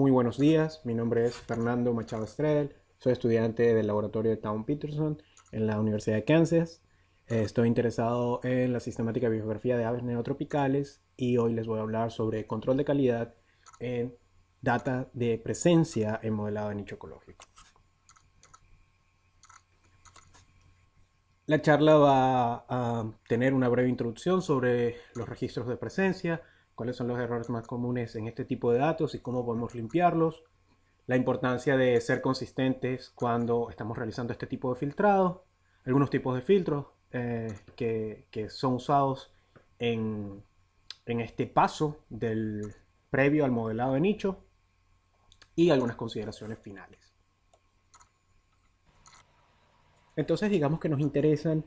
Muy buenos días, mi nombre es Fernando Machado Estrell, soy estudiante del laboratorio de Town Peterson en la Universidad de Kansas. Estoy interesado en la sistemática de biografía de aves neotropicales y hoy les voy a hablar sobre control de calidad en data de presencia en modelado de nicho ecológico. La charla va a tener una breve introducción sobre los registros de presencia, cuáles son los errores más comunes en este tipo de datos y cómo podemos limpiarlos, la importancia de ser consistentes cuando estamos realizando este tipo de filtrado, algunos tipos de filtros eh, que, son usados en, en este paso del previo al modelado de nicho y algunas consideraciones finales. Entonces digamos que nos interesan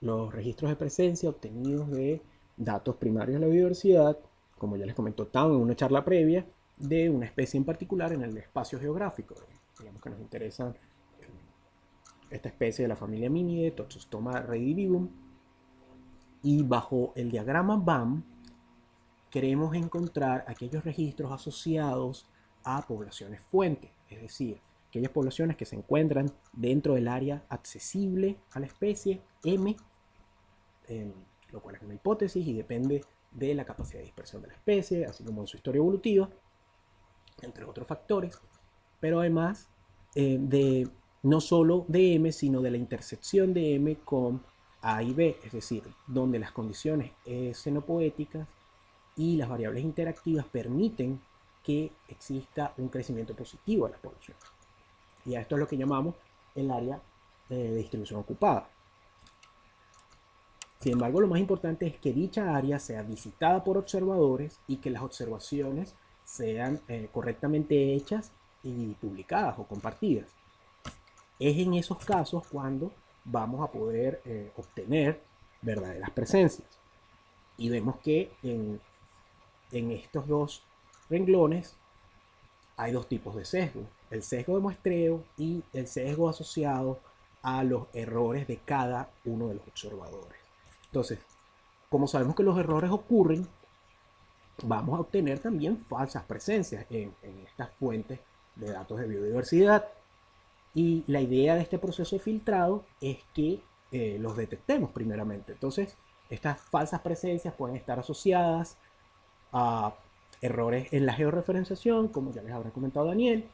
los registros de presencia obtenidos de datos primarios de la biodiversidad como ya les comentó Tan en una charla previa, de una especie en particular en el espacio geográfico. Digamos que nos interesa eh, esta especie de la familia Minidae, Toxostoma redivivum. Y bajo el diagrama BAM queremos encontrar aquellos registros asociados a poblaciones fuentes, es decir, aquellas poblaciones que se encuentran dentro del área accesible a la especie M, lo cual es una hipótesis y depende de la capacidad de dispersión de la especie, así como en su historia evolutiva, entre otros factores, pero además eh, de no solo de M, sino de la intersección de M con A y B, es decir, donde las condiciones xenopoéticas y las variables interactivas permiten que exista un crecimiento positivo de la población. Y a esto es lo que llamamos el área eh, de distribución ocupada. Sin embargo, lo más importante es que dicha área sea visitada por observadores y que las observaciones sean eh, correctamente hechas y publicadas o compartidas. Es en esos casos cuando vamos a poder eh, obtener verdaderas presencias. Y vemos que en, en estos dos renglones hay dos tipos de sesgo. El sesgo de muestreo y el sesgo asociado a los errores de cada uno de los observadores. Entonces, como sabemos que los errores ocurren, vamos a obtener también falsas presencias en, estas fuentes de datos de biodiversidad. Y la idea de este proceso filtrado es que eh, los detectemos primeramente. Entonces, estas falsas presencias pueden estar asociadas a errores en la georreferenciación, como ya les habrá comentado Daniel.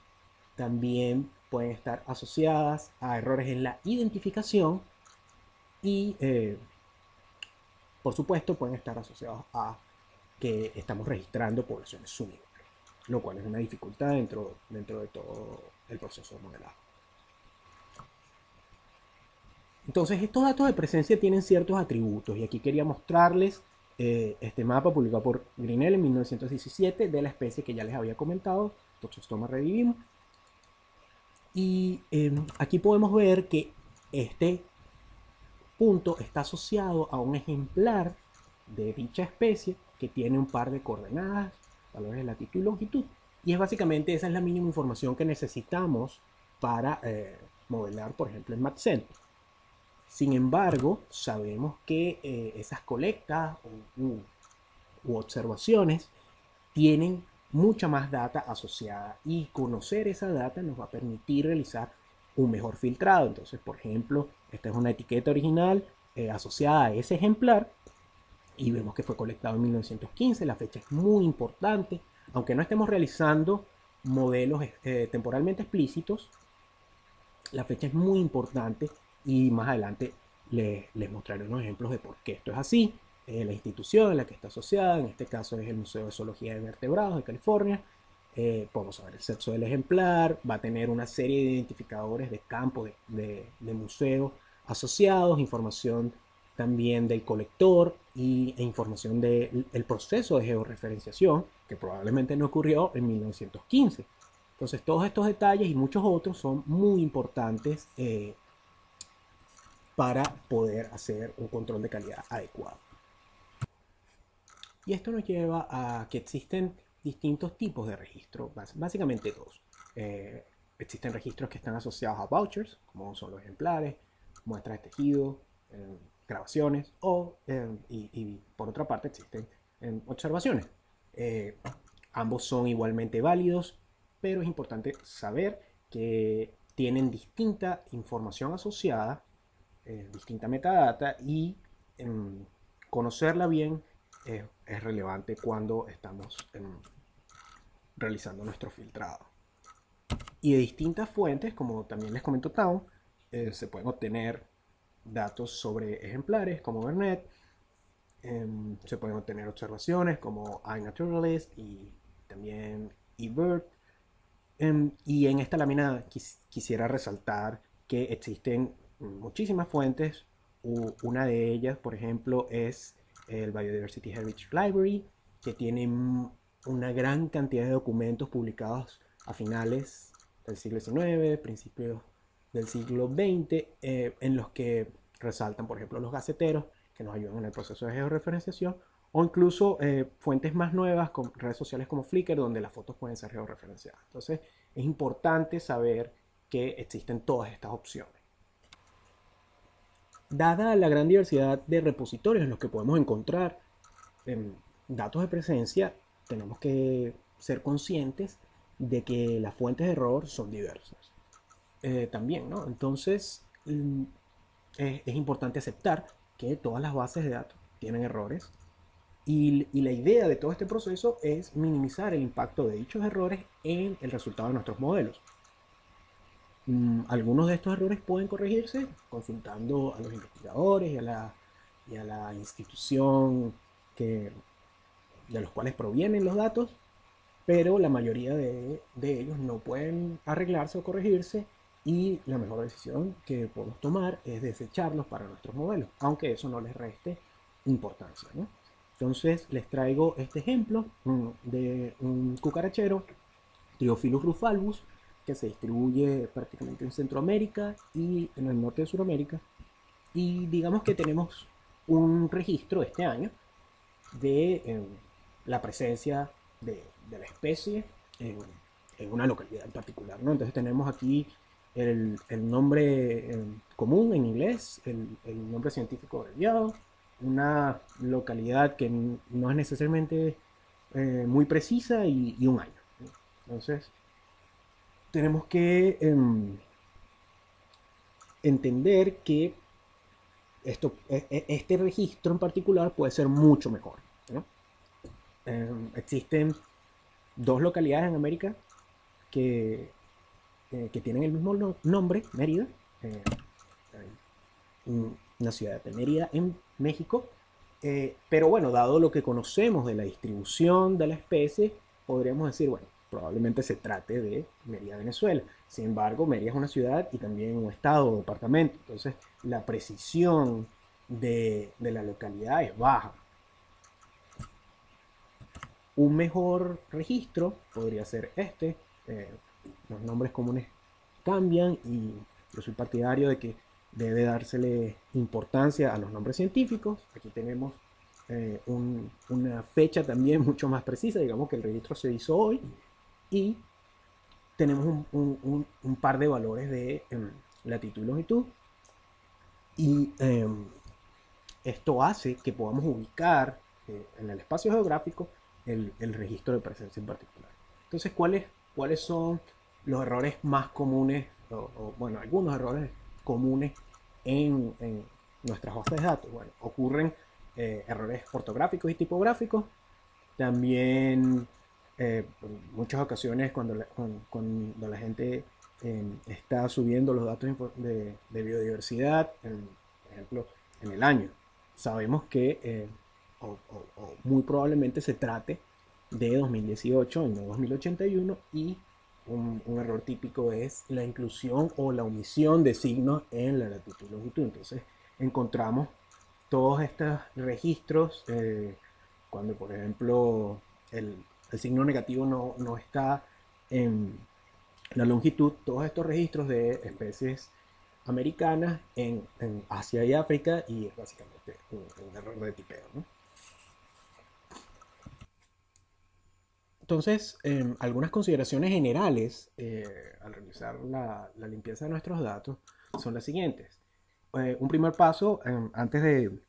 También pueden estar asociadas a errores en la identificación y eh, por supuesto, pueden estar asociados a que estamos registrando poblaciones sumidores, lo cual es una dificultad dentro, dentro de todo el proceso de modelado. Entonces, estos datos de presencia tienen ciertos atributos y aquí quería mostrarles eh, este mapa publicado por Grinnell en 1917 de la especie que ya les había comentado, Toxostoma redivivum. Y em, aquí podemos ver que este punto está asociado a un ejemplar de dicha especie que tiene un par de coordenadas, valores de latitud y longitud. Y es básicamente esa es la mínima información que necesitamos para eh, modelar, por ejemplo, en MatCenter. Sin embargo, sabemos que eh, esas colectas u, u observaciones tienen mucha más data asociada y conocer esa data nos va a permitir realizar un mejor filtrado. Entonces, por ejemplo, esta es una etiqueta original eh, asociada a ese ejemplar y vemos que fue colectado en 1915. La fecha es muy importante, aunque no estemos realizando modelos eh, temporalmente explícitos, la fecha es muy importante y más adelante les, mostraré unos ejemplos de por qué esto es así. Eh, la institución en la que está asociada, en este caso es el Museo de Zoología de Vertebrados de California, eh, podemos saber el sexo del ejemplar, va a tener una serie de identificadores de campo de, museo asociados, información también del colector y, e información del proceso de georreferenciación que probablemente no ocurrió en 1915. Entonces todos estos detalles y muchos otros son muy importantes eh, para poder hacer un control de calidad adecuado. Y esto nos lleva a que existen distintos tipos de registros, básicamente dos. Eh, existen registros que están asociados a vouchers, como son los ejemplares, muestras de tejido, eh, grabaciones, o, eh, y, por otra parte existen observaciones. ambos son igualmente válidos pero es importante saber que tienen distinta información asociada, distinta metadata y em, conocerla bien es relevante cuando estamos realizando nuestro filtrado. Y de distintas fuentes, como también les comentó Town, eh, se pueden obtener datos sobre ejemplares como Vernet, em, se pueden obtener observaciones como iNaturalist y también eBird. Em, y en esta lámina quisiera resaltar que existen muchísimas fuentes. una de ellas, por ejemplo, es el Biodiversity Heritage Library, que tiene una gran cantidad de documentos publicados a finales del siglo XIX, principios del siglo XX, eh, en los que resaltan, por ejemplo, los gaceteros, que nos ayudan en el proceso de georreferenciación, o incluso eh, fuentes más nuevas, con redes sociales como Flickr, donde las fotos pueden ser georreferenciadas. Entonces, es importante saber que existen todas estas opciones. Dada la gran diversidad de repositorios en los que podemos encontrar em, datos de presencia, tenemos que ser conscientes de que las fuentes de error son diversas. Eh, también, ¿no? Entonces, mm, es, importante aceptar que todas las bases de datos tienen errores y, la idea de todo este proceso es minimizar el impacto de dichos errores en el resultado de nuestros modelos. Mm, algunos de estos errores pueden corregirse consultando a los investigadores y a la, y a la institución que, de los cuales provienen los datos, pero la mayoría de, de ellos no pueden arreglarse o corregirse y la mejor decisión que podemos tomar es desecharlos para nuestros modelos, aunque eso no les reste importancia. Entonces les traigo este ejemplo mm, de un cucarachero, Triophilus rufalbus, que se distribuye prácticamente en Centroamérica y en el norte de Sudamérica. Y digamos que tenemos un registro este año de em, la presencia de, la especie en, una localidad en particular. ¿no? Entonces tenemos aquí el, nombre em, común en inglés, el, nombre científico abreviado, una localidad que no es necesariamente eh, muy precisa y, y un año. Entonces, tenemos que em, entender que esto, e, e, este registro en particular puede ser mucho mejor. Em, existen dos localidades en América que, eh, que tienen el mismo nombre, Mérida, eh, una ciudad de Mérida en México, eh, pero bueno, dado lo que conocemos de la distribución de la especie, podríamos decir, bueno, probablemente se trate de Mérida, Venezuela. Sin embargo, Mérida es una ciudad y también un estado o departamento. Entonces, la precisión de, la localidad es baja. Un mejor registro podría ser este. Eh, los nombres comunes cambian y yo soy partidario de que debe dársele importancia a los nombres científicos. Aquí tenemos eh, una fecha también mucho más precisa, digamos que el registro se hizo hoy y tenemos un, par de valores de em, latitud y longitud y em, esto hace que podamos ubicar eh, en el espacio geográfico el, registro de presencia en particular. Entonces, ¿cuáles, cuáles son los errores más comunes, o, bueno, algunos errores comunes en, nuestras bases de datos? Bueno, ocurren eh, errores ortográficos y tipográficos, también eh, en muchas ocasiones cuando la, cuando la gente em, está subiendo los datos de, biodiversidad, por ejemplo, en el año, sabemos que eh, o, muy probablemente se trate de 2018 y no 2081 y un, error típico es la inclusión o la omisión de signos en la latitud y longitud. Entonces encontramos todos estos registros eh, cuando por ejemplo el, el signo negativo no, está en la longitud, todos estos registros de especies americanas en, Asia y África y es básicamente un, error de tipeo. Entonces, em, algunas consideraciones generales eh, al realizar la, limpieza de nuestros datos son las siguientes. Eh, un primer paso em, antes de,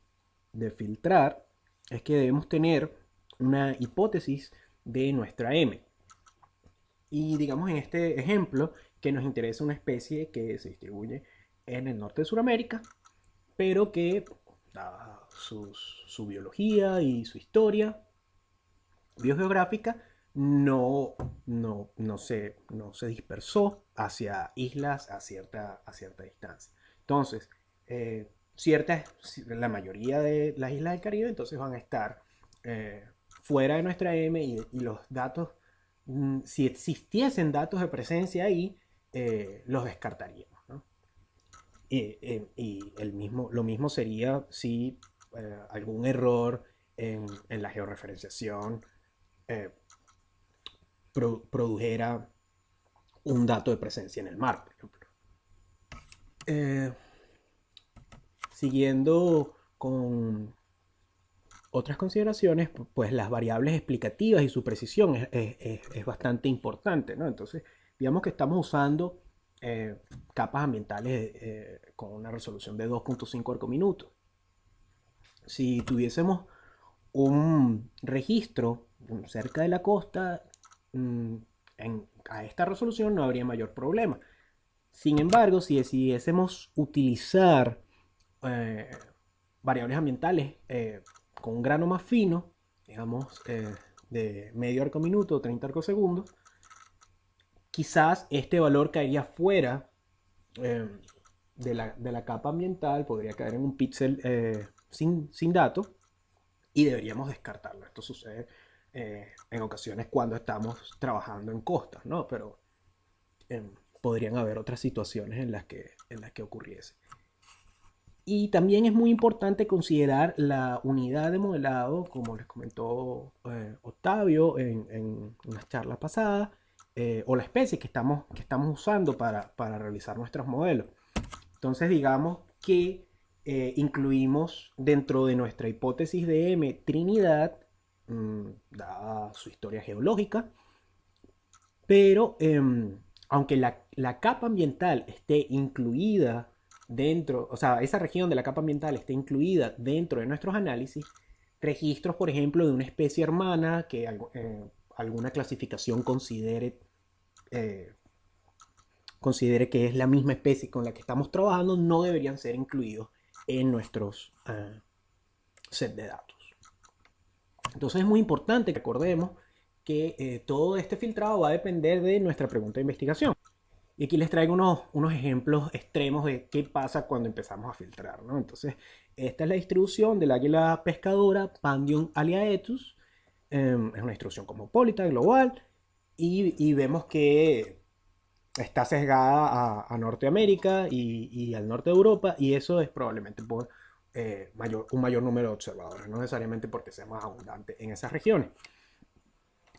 de filtrar es que debemos tener una hipótesis de nuestra M. Y digamos en este ejemplo que nos interesa una especie que se distribuye en el norte de Sudamérica, pero que, dada su biología y su historia biogeográfica, no, no, no, se, no se dispersó hacia islas a cierta, a cierta distancia. Entonces, eh, ciertas, la mayoría de las islas del Caribe entonces van a estar eh, fuera de nuestra M y, los datos, mm, si existiesen datos de presencia ahí, eh, los descartaríamos. Y, el mismo, lo mismo sería si algún error en, la georreferenciación produjera un dato de presencia en el mar, por ejemplo. Eh, siguiendo con otras consideraciones, pues las variables explicativas y su precisión es, bastante importante, ¿no? Entonces, digamos que estamos usando eh, capas ambientales eh, con una resolución de 2.5 arcominutos. Si tuviésemos un registro cerca de la costa, Mm, a esta resolución no habría mayor problema. Sin embargo, si decidiésemos utilizar eh, variables ambientales con un grano más fino, digamos eh, de medio arco minuto, 30 arco segundos, quizás este valor caería fuera de la, capa ambiental, podría caer en un píxel sin, sin datos y deberíamos descartarlo. Esto sucede eh, en ocasiones cuando estamos trabajando en costas, ¿no? Pero em, podrían haber otras situaciones en las que, en las que ocurriese. Y también es muy importante considerar la unidad de modelado, como les comentó eh, Octavio en, en unas charlas pasadas, eh, o la especie que estamos, que estamos usando para, para realizar nuestros modelos. Entonces digamos que incluimos dentro de nuestra hipótesis de M Trinidad Mm, dada su historia geológica, pero em, aunque la, capa ambiental esté incluida dentro, o sea, esa región de la capa ambiental esté incluida dentro de nuestros análisis, registros, por ejemplo, de una especie hermana que eh, alguna clasificación considere, eh, considere que es la misma especie con la que estamos trabajando, no deberían ser incluidos en nuestros eh, set de datos. Entonces es muy importante que recordemos que eh, todo este filtrado va a depender de nuestra pregunta de investigación. Y aquí les traigo unos, unos ejemplos extremos de qué pasa cuando empezamos a filtrar. ¿no? Entonces, esta es la distribución del águila pescadora Pandium aliaetus. Em, es una distribución cosmopolita, global. Y, y vemos que está sesgada a, a Norteamérica y, y, al norte de Europa. Y eso es probablemente por eh, mayor, un mayor número de observadores, no necesariamente porque sea más abundante en esas regiones.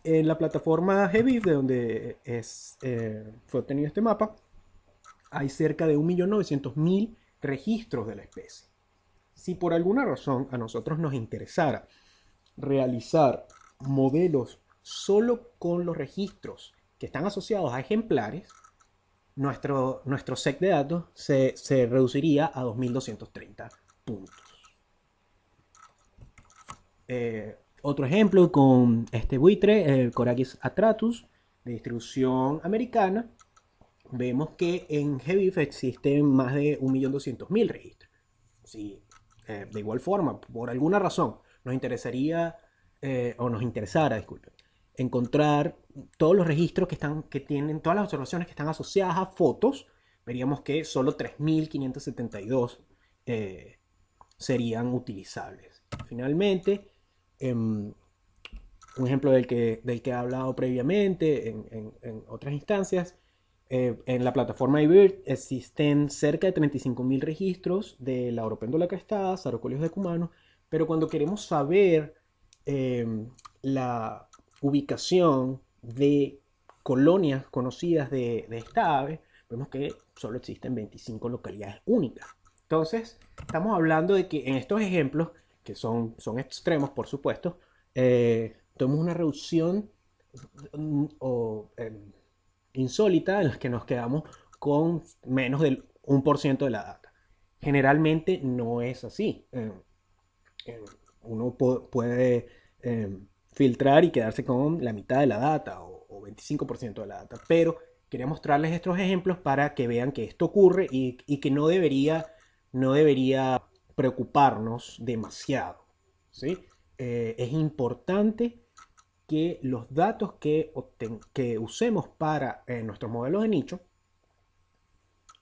En la plataforma GBIF, de donde es, eh, fue obtenido este mapa, hay cerca de 1.900.000 registros de la especie. Si por alguna razón a nosotros nos interesara realizar modelos solo con los registros que están asociados a ejemplares, nuestro, nuestro set de datos se, se reduciría a 2230 puntos. Eh, otro ejemplo con este buitre, el Corax atratus, de distribución americana, vemos que en GBIF existen más de 1.200.000 registros. Si, eh, de igual forma, por alguna razón, nos interesaría, eh, o nos interesara, disculpen, encontrar todos los registros que, están, que tienen, todas las observaciones que están asociadas a fotos, veríamos que solo 3.572 eh, serían utilizables. Finalmente, em, un ejemplo del que, del que he hablado previamente en, otras instancias, eh, en la plataforma IBIRD existen cerca de 35.000 registros de la Oropéndola crestada, Sarocolios de Cumano, pero cuando queremos saber em, la ubicación de colonias conocidas de, de esta ave, vemos que solo existen 25 localidades únicas. Entonces, estamos hablando de que en estos ejemplos, que son, son extremos, por supuesto, eh, una reducción mm, em, insólita en la que nos quedamos con menos del 1% de la data. Generalmente no es así. Em, uno puede filtrar y quedarse con la mitad de la data o, o 25% de la data. Pero quería mostrarles estos ejemplos para que vean que esto ocurre y, que no debería, no debería preocuparnos demasiado. ¿sí? Eh, es importante que los datos que, usemos para eh, nuestros modelos de nicho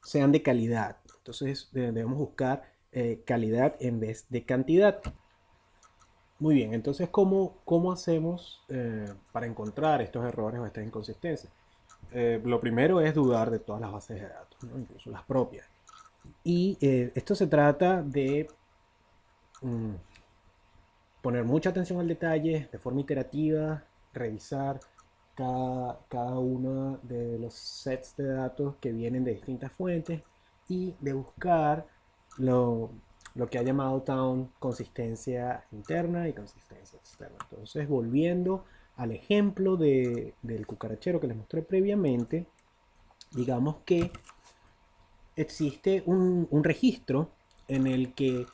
sean de calidad. Entonces debemos buscar eh, calidad en vez de cantidad. Muy bien, entonces ¿cómo, cómo hacemos para encontrar estos errores o estas inconsistencias? lo primero es dudar de todas las bases de datos, incluso las propias. Y esto se trata de mm, poner mucha atención al detalle de forma iterativa, revisar cada, cada uno de los sets de datos que vienen de distintas fuentes y de buscar lo, lo que ha llamado Town consistencia interna y consistencia externa. Entonces, volviendo al ejemplo de, del cucarachero que les mostré previamente, digamos que existe un, un registro en el que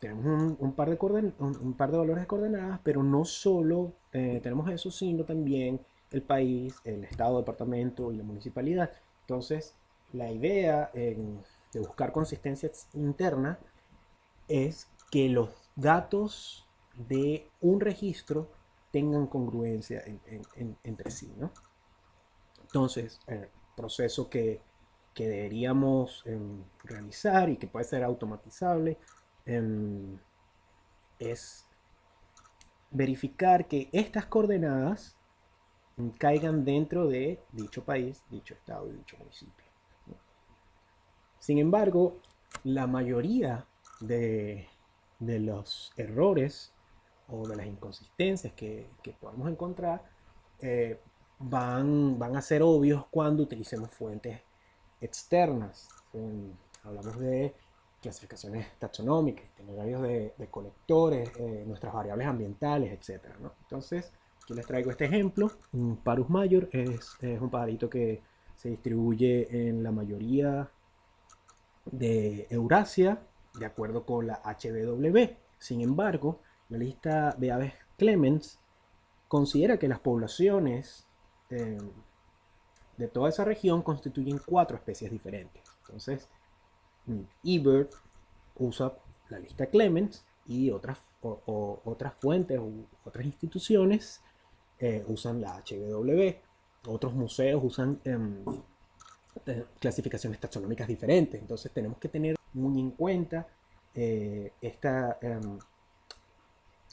tenemos un, par de un, par de valores de coordenadas, pero no solo eh, tenemos eso, sino también el país, el estado, departamento y la municipalidad. Entonces, la idea de buscar consistencia interna es que los datos de un registro tengan congruencia entre sí. ¿no? Entonces, el proceso que, que deberíamos em, realizar y que puede ser automatizable Em, es verificar que estas coordenadas caigan dentro de dicho país, dicho estado y dicho municipio. Sin embargo, la mayoría de, los errores o de las inconsistencias que, podemos encontrar eh, van, van a ser obvios cuando utilicemos fuentes externas. hablamos de clasificaciones taxonómicas, itinerarios de, de colectores, eh, nuestras variables ambientales, etc. Entonces, aquí les traigo este ejemplo. Un Parus mayor es, un pajarito que se distribuye en la mayoría de Eurasia, de acuerdo con la HBW. Sin embargo, la lista de aves Clemens considera que las poblaciones eh, de toda esa región constituyen cuatro especies diferentes. Entonces, eBird usa la lista Clemens y otras, otras fuentes u otras instituciones eh, usan la HW. Otros museos usan em, clasificaciones taxonómicas diferentes. Entonces tenemos que tener muy en cuenta eh, esta, em,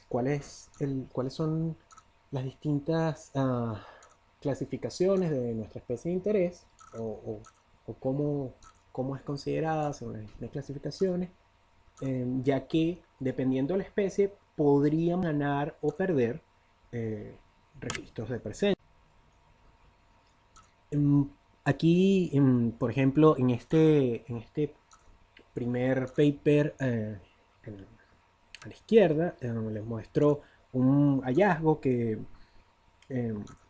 cuáles son las distintas ah, clasificaciones de nuestra especie de interés o, o cómo cómo es considerada según las clasificaciones, em, ya que dependiendo de la especie podrían ganar o perder eh, registros de presencia. Em, aquí, em, por ejemplo, en este, en este primer paper eh, a la izquierda, les muestro un hallazgo que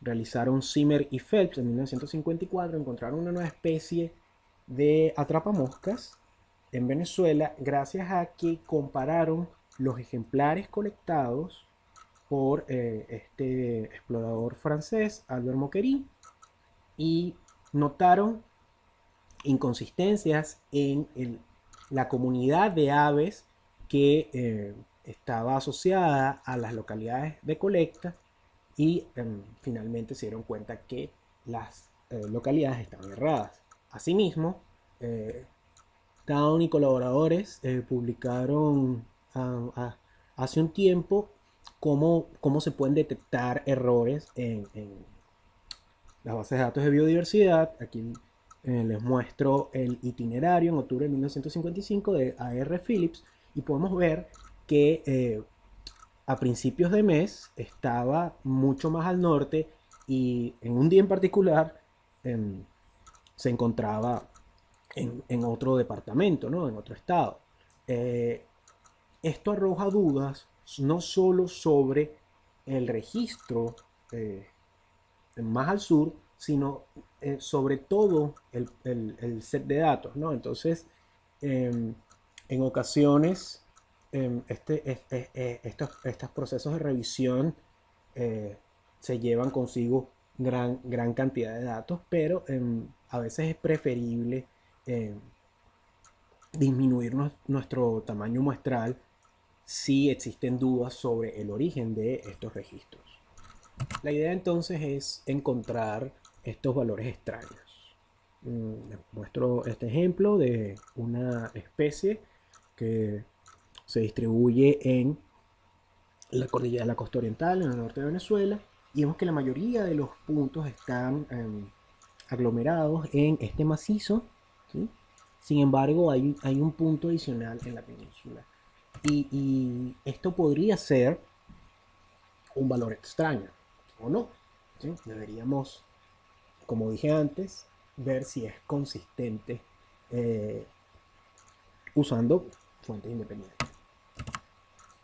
realizaron Zimmer y Phelps en 1954. Encontraron una nueva especie de atrapamoscas en Venezuela gracias a que compararon los ejemplares colectados por eh, este explorador francés Albert Moquery y notaron inconsistencias en la comunidad de aves que eh, estaba asociada a las localidades de colecta y em, finalmente se dieron cuenta que las eh, localidades estaban erradas. Asimismo, eh, Town y colaboradores eh, publicaron hace un tiempo cómo, cómo, se pueden detectar errores en, las bases de datos de biodiversidad. Aquí eh, les muestro el itinerario en octubre de 1955 de AR Phillips y podemos ver que eh, a principios de mes estaba mucho más al norte y en un día en particular em, se encontraba en, otro departamento, ¿no? en otro estado. Eh, esto arroja dudas no solo sobre el registro eh, más al sur, sino eh, sobre todo el, set de datos. ¿no? Entonces, em, en ocasiones, em, este, estos, estos, procesos de revisión se llevan consigo gran, gran cantidad de datos, pero em, a veces es preferible em, disminuir nuestro tamaño muestral si existen dudas sobre el origen de estos registros. La idea entonces es encontrar estos valores extraños. Mm, muestro este ejemplo de una especie que se distribuye en la cordillera de la costa oriental, en el norte de Venezuela, y vemos que la mayoría de los puntos están em, aglomerados en este macizo. Sin embargo, hay, hay, un punto adicional en la península. Y, esto podría ser un valor extraño, ¿o no? Deberíamos, como dije antes, ver si es consistente eh, usando fuentes independientes.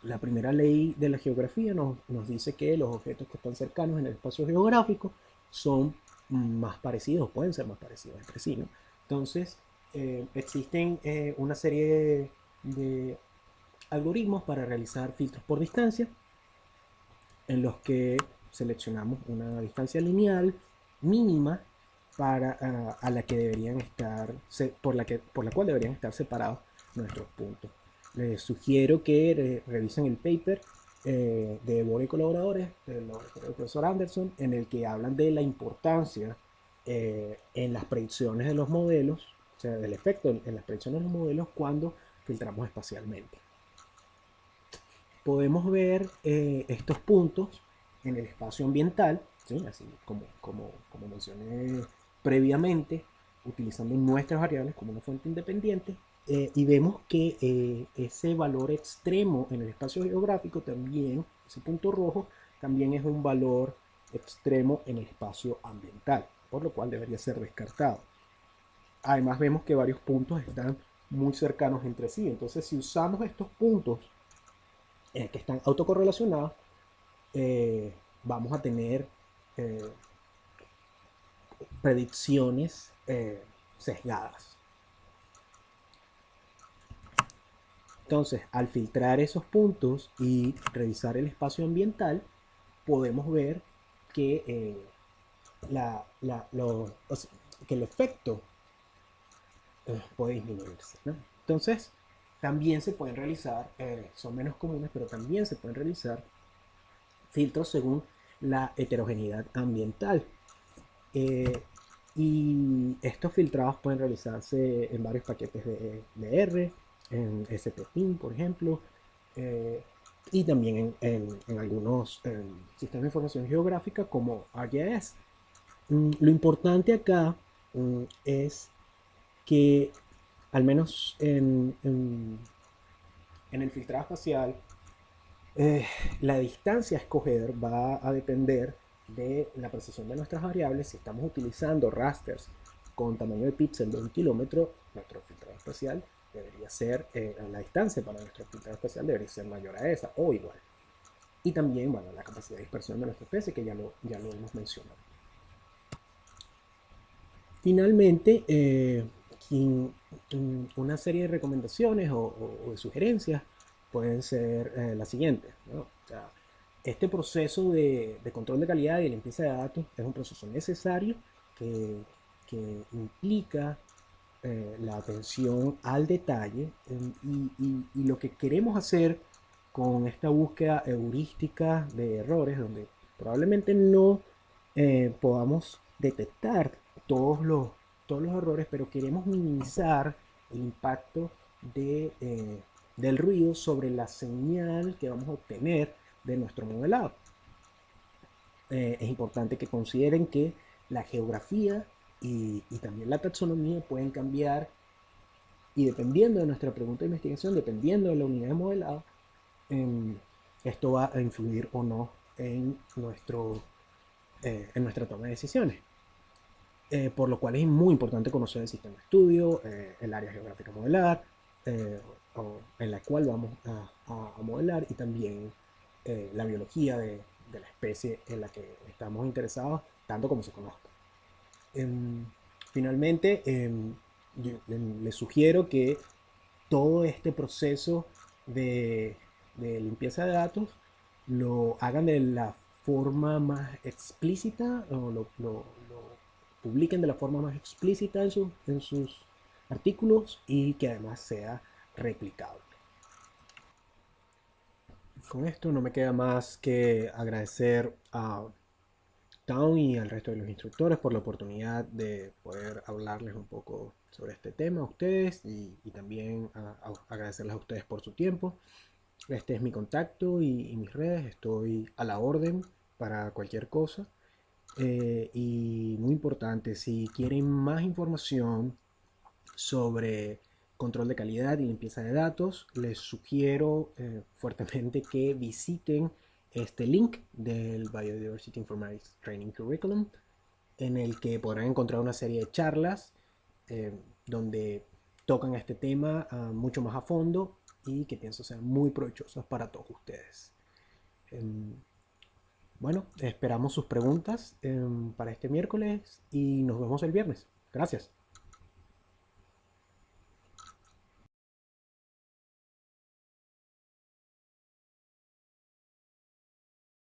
La primera ley de la geografía nos, dice que los objetos que están cercanos en el espacio geográfico son más parecidos, pueden ser más parecidos entre sí. ¿no? Entonces, eh, existen eh, una serie de algoritmos para realizar filtros por distancia, en los que seleccionamos una distancia lineal mínima para, ah, a la que deberían estar, por, la que, por la cual deberían estar separados nuestros puntos les sugiero que revisen el paper eh, de Bore y colaboradores, del, profesor Anderson, en el que hablan de la importancia eh, en las predicciones de los modelos, o sea, del efecto en, las predicciones de los modelos cuando filtramos espacialmente. Podemos ver eh, estos puntos en el espacio ambiental, así como, como, como mencioné previamente, utilizando nuestras variables como una fuente independiente eh, y vemos que eh, ese valor extremo en el espacio geográfico también, ese punto rojo, también es un valor extremo en el espacio ambiental, por lo cual debería ser descartado. Además vemos que varios puntos están muy cercanos entre sí, entonces si usamos estos puntos eh, que están autocorrelacionados, vamos a tener predicciones sesgadas. Entonces, al filtrar esos puntos y revisar el espacio ambiental, podemos ver que, eh, que el efecto eh, puede disminuirse. Entonces, también se pueden realizar, eh, son menos comunes, pero también se pueden realizar filtros según la heterogeneidad ambiental. y estos filtrados pueden realizarse en varios paquetes de, de R, en SPIN, por ejemplo, eh, y también en, algunos sistemas de información geográfica como ArcGIS. Mm, lo importante acá mm, es que, al menos en, el filtrado espacial, eh, la distancia a escoger va a depender de la precisión de nuestras variables. Si estamos utilizando rasters con tamaño de píxel de un kilómetro, nuestro filtrado espacial debería ser, eh, la distancia para nuestro filtrado especial debería ser mayor a esa o igual. Y también, bueno, la capacidad de dispersión de nuestra especie, que ya lo, ya lo hemos mencionado. Finalmente, eh, una serie de recomendaciones o, de sugerencias pueden ser eh, las siguientes. este proceso de, de, control de calidad y limpieza de datos es un proceso necesario que, que implica eh, la atención al detalle y, lo que queremos hacer con esta búsqueda heurística de errores, donde probablemente no eh, podamos detectar todos los, todos los errores, pero queremos minimizar el impacto de, eh, del ruido sobre la señal que vamos a obtener de nuestro modelado. es importante que consideren que la geografía y, también la taxonomía pueden cambiar y dependiendo de nuestra pregunta de investigación, dependiendo de la unidad de modelado, em, esto va a influir o no en, nuestro, eh, en nuestra toma de decisiones. Eh, por lo cual es muy importante conocer el sistema de estudio, eh, el área geográfica modelar, en la cual vamos a, modelar, y también la biología de la especie en la que estamos interesados, tanto como se conozca. Em, finalmente, em, les sugiero que todo este proceso de, limpieza de datos lo hagan de la forma más explícita o lo, publiquen de la forma más explícita en, en sus artículos y que además sea replicable. Con esto no me queda más que agradecer a Y al resto de los instructores por la oportunidad de poder hablarles un poco sobre este tema a ustedes y, también agradecerles a ustedes por su tiempo. Este es mi contacto y, mis redes, estoy a la orden para cualquier cosa. Eh, y muy importante, si quieren más información sobre control de calidad y limpieza de datos, les sugiero eh, fuertemente que visiten este link del Biodiversity Informatics Training Curriculum, en el que podrán encontrar una serie de charlas eh, donde tocan este tema ah, mucho más a fondo y que pienso sean muy provechosas para todos ustedes. Em, bueno, esperamos sus preguntas em, para este miércoles y nos vemos el viernes. Gracias.